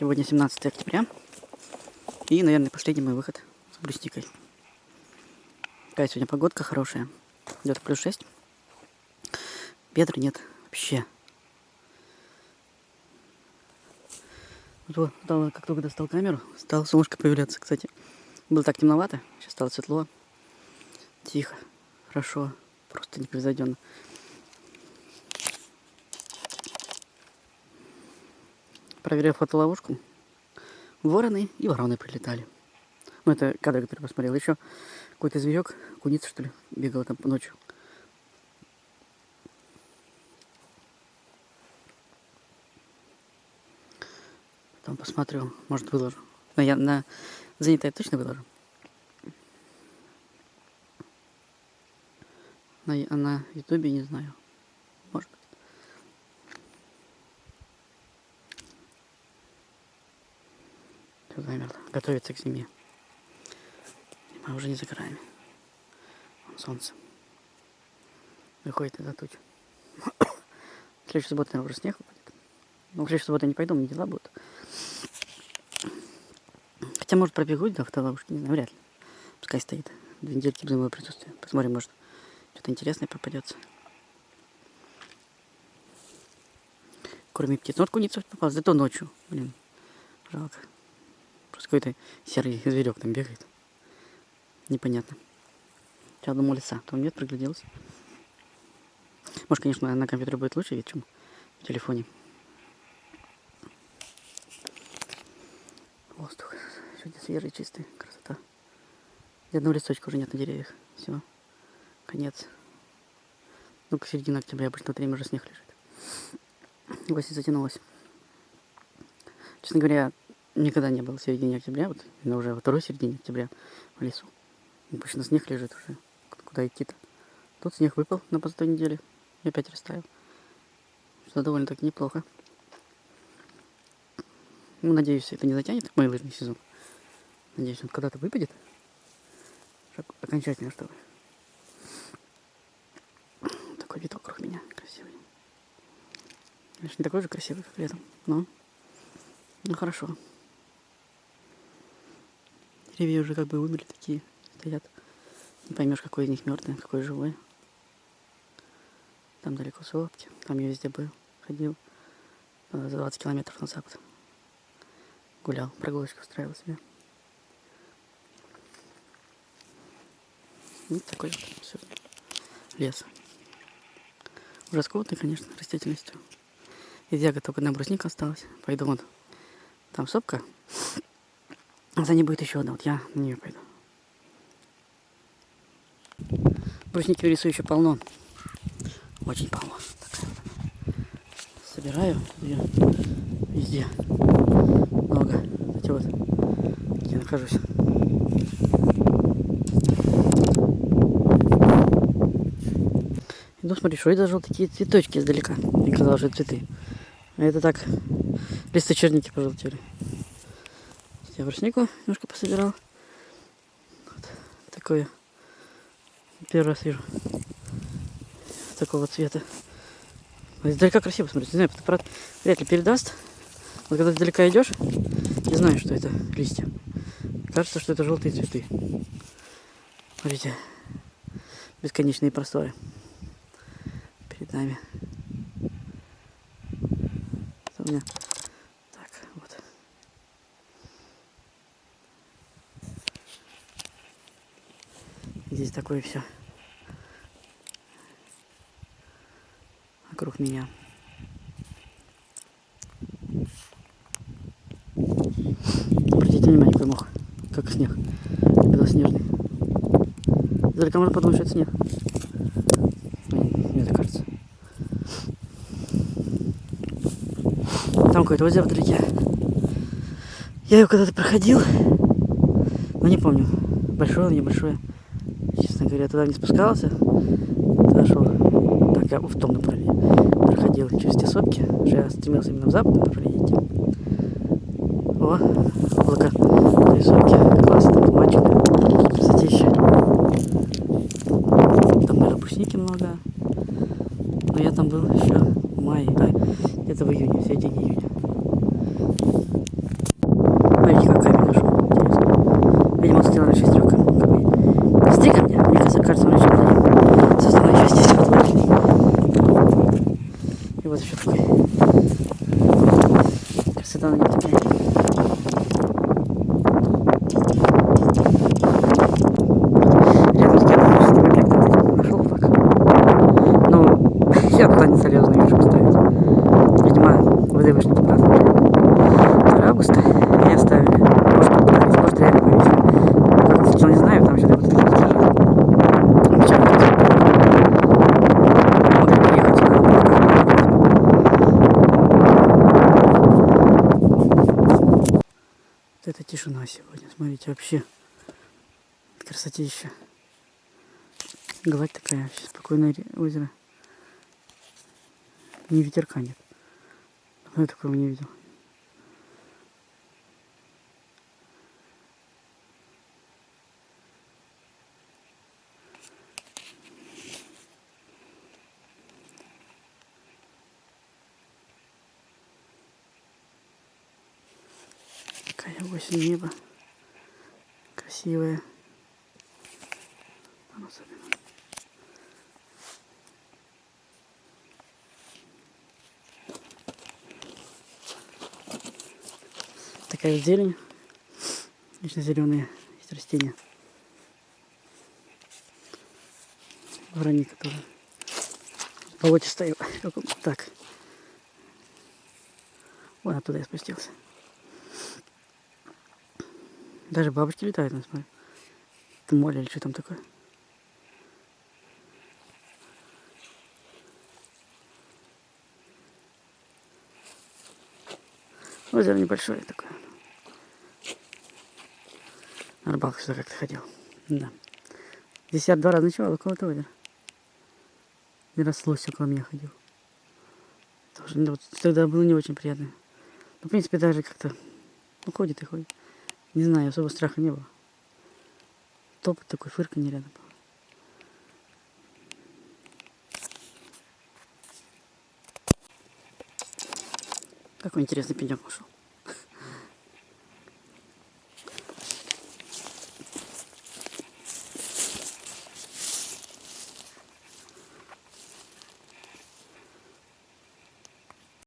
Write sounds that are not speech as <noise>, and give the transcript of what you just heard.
Сегодня 17 октября. И, наверное, последний мой выход с брусникой. Какая сегодня погодка хорошая. Где-то плюс 6. Ветра нет вообще. Вот, как только достал камеру, стало солнышко появляться, кстати. Было так темновато, сейчас стало светло. Тихо, хорошо, просто непревзойденно. Проверяю фотоловушку. Вороны и вороны прилетали. Ну, это кадр, который посмотрел. Еще какой-то зверек, куница, что ли, бегала там ночью. Потом посмотрю, может выложу. Но я на занятое точно выложу. На, на ютубе не знаю. Может быть. Все замерло. Готовится к зиме. Зима уже не за краями. Вон солнце. Выходит из-за туч. <coughs> В следующую наверное, уже снег выпадет. Ну, в следующую субботу я не пойду, мне дела будут. Хотя, может, пробегу до автоловушки, не знаю, вряд ли. Пускай стоит. Две недельки без моего присутствия. Посмотрим, может, что-то интересное попадется. Кроме птиц. Ну, вот куница попалась, зато ночью. Блин, жалко. Какой-то серый зверек там бегает. Непонятно. Сейчас думал леса, то нет, пригляделся. Может, конечно, на компьютере будет лучше видеть, чем в телефоне. Воздух. Сегодня свежий, чистый. Красота. Ни одного листочка уже нет на деревьях. Все. Конец. Ну, к середине октября обычно время уже снег лежит. Осень затянулась. Честно говоря, никогда не было в середине октября, вот но уже во второй середине октября в лесу. Обычно снег лежит уже. Куда идти-то? Тут снег выпал на позатой неделе и опять растаял. Что довольно-таки неплохо. Ну, надеюсь, это не затянет мой лыжный сезон. Надеюсь, он когда-то выпадет. Окончательно, чтобы. Такой вид вокруг меня красивый. Конечно, не такой же красивый, как летом, но... Ну, хорошо. Деревья уже как бы вымерли такие, стоят. Не поймешь, какой из них мертвый, какой живой. Там далеко Солодки, там я везде был, ходил за 20 километров на запад гулял, прогулочку устраивал себе. Вот такой вот все. лес. Уже скотный, конечно, растительностью. Из ягод только одна брусника осталась. Пойду вон. Там сопка. А за ней будет еще одна. Вот я на нее пойду. Брусники в лесу еще полно. Очень полно. Такая. Собираю ее везде много. Кстати, вот я нахожусь. Иду, смотри, что я даже такие цветочки издалека. Мне казалось, что цветы. А это так, листы черники пожелтели. Я бруснику немножко пособирал. Вот такое. Первый раз вижу. Такого цвета. Издалека красиво смотрится. Не знаю, фотоаппарат вряд ли передаст. Вот когда далеко идешь, не знаешь, что это листья. Кажется, что это желтые цветы. Смотрите, бесконечные просторы перед нами. Это у меня так, вот. Здесь такое все вокруг меня. Обратите внимание, какой мох, как снег, белоснежный. Издалека можно подумать, что это снег. Мне так кажется. Там какое-то озеро вдалеке. Я его когда-то проходил, но не помню, большое, небольшое. Честно говоря, туда не спускался, туда шел. Так, я в том направлении проходил через те сопки, я стремился именно в западном направлении. О, облако рисунки классно, тумачены, красотища. Там, наверное, брусники много. Но я там был еще в мае, а, где-то в июне, в середине июня. кажется, мы еще с основной части все отвлекли. И вот еще такой. Красота на нем такая. Рядом с кем нашел так. Ну, я туда не залезу, не вижу поставить. Видимо, ВДВшники праздновали. 2 августа и оставили. Может, попытались, может, реально повесили. Как если что, не знаю, там что-то вот такие лежат. Печально. Могли приехать сюда, Вот это тишина сегодня, смотрите, вообще красотища. Гладь такая, вообще спокойное озеро. Ни ветерка нет. Давно я такого не видел. Такая осень небо. Особенно. Такая зелень. Вечно зеленые есть растения. Вороника тоже. <laughs> Каком- Так. Вон оттуда я спустился. Даже бабочки летают, ну, смотри. Это море или что там такое? Озеро небольшое такое. На рыбалку сюда как-то ходил. Да. Здесь я два раза ночевал около этого озера. И раз лось около меня ходил. Тоже, ну, тогда было не очень приятно. Ну, в принципе, даже как-то ну, ходит и ходит. Не знаю, особо страха не было. Топот такой, фырканье рядом было. Какой интересный пенек ушел.